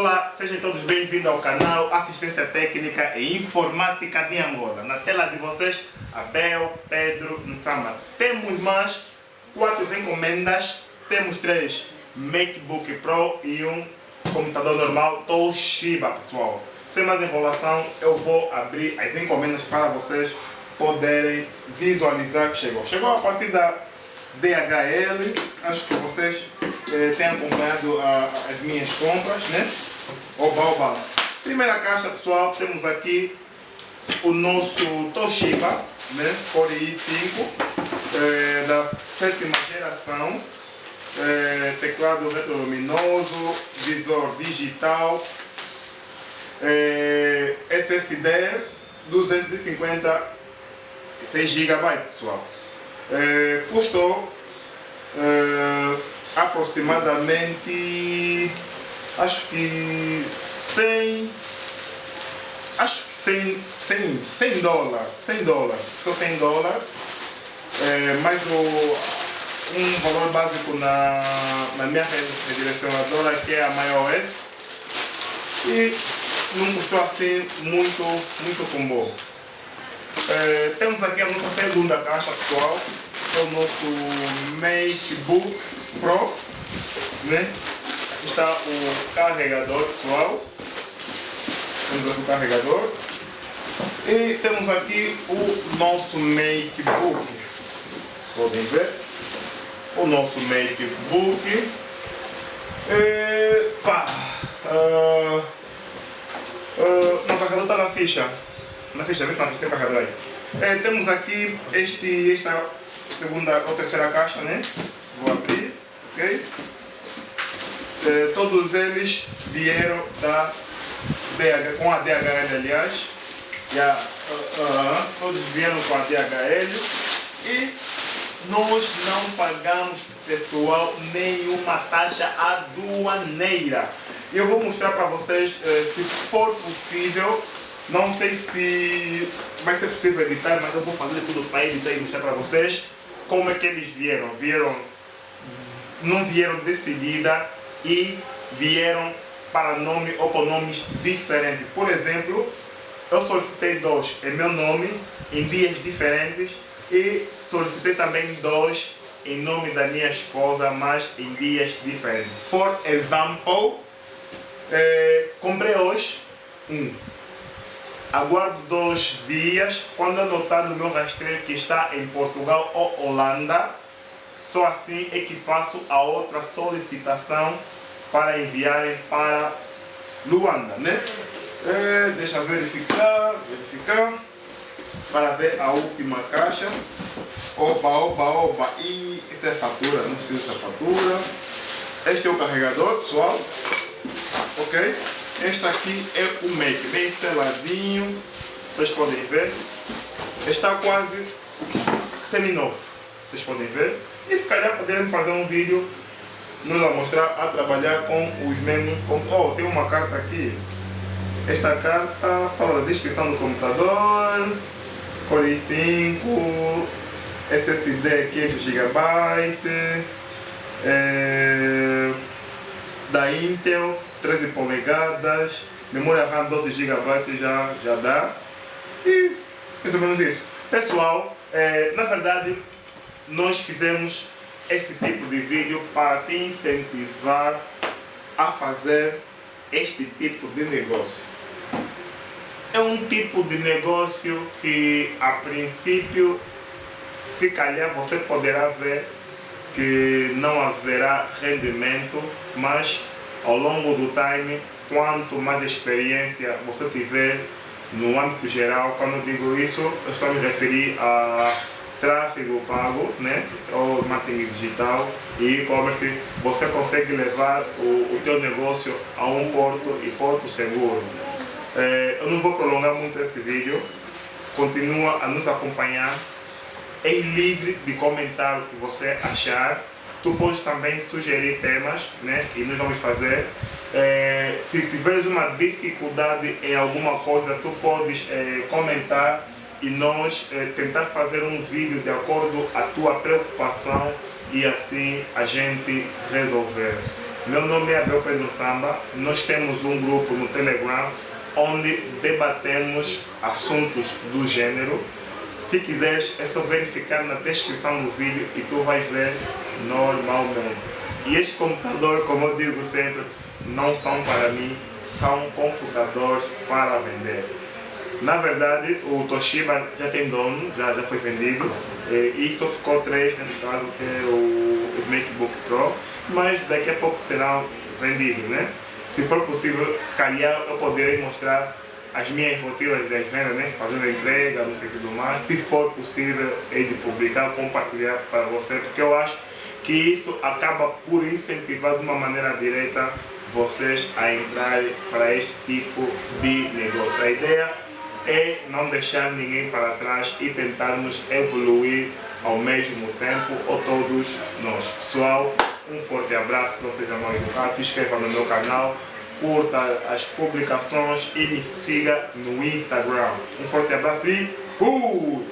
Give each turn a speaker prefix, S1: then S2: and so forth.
S1: Olá, sejam todos bem-vindos ao canal Assistência Técnica e Informática de Angola. Na tela de vocês, Abel, Pedro, Nsama. Temos mais quatro encomendas, temos três MacBook Pro e um computador normal Toshiba, pessoal. Sem mais enrolação, eu vou abrir as encomendas para vocês poderem visualizar que chegou. Chegou a partir da DHL, acho que vocês eh, têm acompanhado a, as minhas compras, né? Oba, oba. Primeira caixa, pessoal, temos aqui o nosso Toshiba, né? Core i5, eh, da sétima geração. Eh, teclado retroluminoso, visor digital, eh, SSD 256 GB, pessoal. Eh, custou eh, aproximadamente acho que 100 acho que 100, 100, 100 dólares 100 dólares, custou 100 dólares. É, mais o, um valor básico na, na minha redirecionadora que é a MyOS e não custou assim muito, muito combo. É, temos aqui a nossa segunda caixa pessoal, que é o nosso MacBook Pro, né? Aqui está o carregador pessoal, o carregador. E temos aqui o nosso MacBook, podem ver, o nosso MacBook, e, pá, uh, uh, o carregador está na ficha, na ficha, vê se tem carregador aí. É, temos aqui este, esta segunda ou terceira caixa, né? Vou abrir, É, todos eles vieram da DH, com a DHL, aliás. Já, uh, todos vieram com a DHL e nós não pagamos, pessoal, nenhuma taxa aduaneira. Eu vou mostrar para vocês, uh, se for possível, não sei se vai ser possível editar, mas eu vou fazer tudo para editar e mostrar para vocês como é que eles vieram. Vieram, não vieram de seguida e vieram para nome ou com nomes diferentes. Por exemplo, eu solicitei dois em meu nome, em dias diferentes, e solicitei também dois em nome da minha esposa, mas em dias diferentes. For example, eh, comprei hoje um aguardo dois dias, quando eu notar no meu rastreio que está em Portugal ou Holanda, só assim é que faço a outra solicitação para enviarem para Luanda, né? É, deixa eu verificar, verificar, para ver a última caixa. Oba, oba, oba, e essa é fatura, não precisa dessa fatura. Este é o carregador, pessoal, ok? Este aqui é o Mac, bem seladinho, vocês podem ver. Está quase semi-novo, vocês podem ver. E se calhar poderemos fazer um vídeo nos mostrar a trabalhar com os mesmos. Com, oh, tem uma carta aqui. Esta carta fala da descrição do computador, Core i5, SSD 500 GB, é, da Intel 13 polegadas, memória RAM 12 GB já, já dá. E mais ou menos isso. Pessoal, é, na verdade, nós fizemos esse tipo de vídeo para te incentivar a fazer este tipo de negócio. É um tipo de negócio que a princípio, se calhar você poderá ver que não haverá rendimento, mas ao longo do time, quanto mais experiência você tiver no âmbito geral, quando eu digo isso, eu estou me referir a tráfego pago, né, ou marketing digital e e-commerce, você consegue levar o, o teu negócio a um porto e porto seguro. É, eu não vou prolongar muito esse vídeo, continua a nos acompanhar, é livre de comentar o que você achar, tu podes também sugerir temas, né, e nós vamos fazer. É, se tiveres uma dificuldade em alguma coisa, tu podes é, comentar e nós é, tentar fazer um vídeo de acordo a tua preocupação e assim a gente resolver. Meu nome é Abel Pedro Samba, nós temos um grupo no Telegram onde debatemos assuntos do gênero. Se quiseres, é só verificar na descrição do vídeo e tu vais ver normalmente. E este computador, como eu digo sempre, não são para mim, são computadores para vender. Na verdade, o Toshiba já tem dono, já, já foi vendido, e só ficou três nesse caso, que é o MacBook Pro, mas daqui a pouco serão vendidos, né? Se for possível, se calhar eu poderei mostrar as minhas rotinas das vendas, né? fazendo entrega, não sei o que do mais. Se for possível, é de publicar, compartilhar para você, porque eu acho que isso acaba por incentivar de uma maneira direta vocês a entrarem para este tipo de negócio. A ideia é não deixar ninguém para trás e tentarmos evoluir ao mesmo tempo, ou todos nós. Pessoal, um forte abraço, não seja mal educado, se inscreva no meu canal, curta as publicações e me siga no Instagram. Um forte abraço e fui!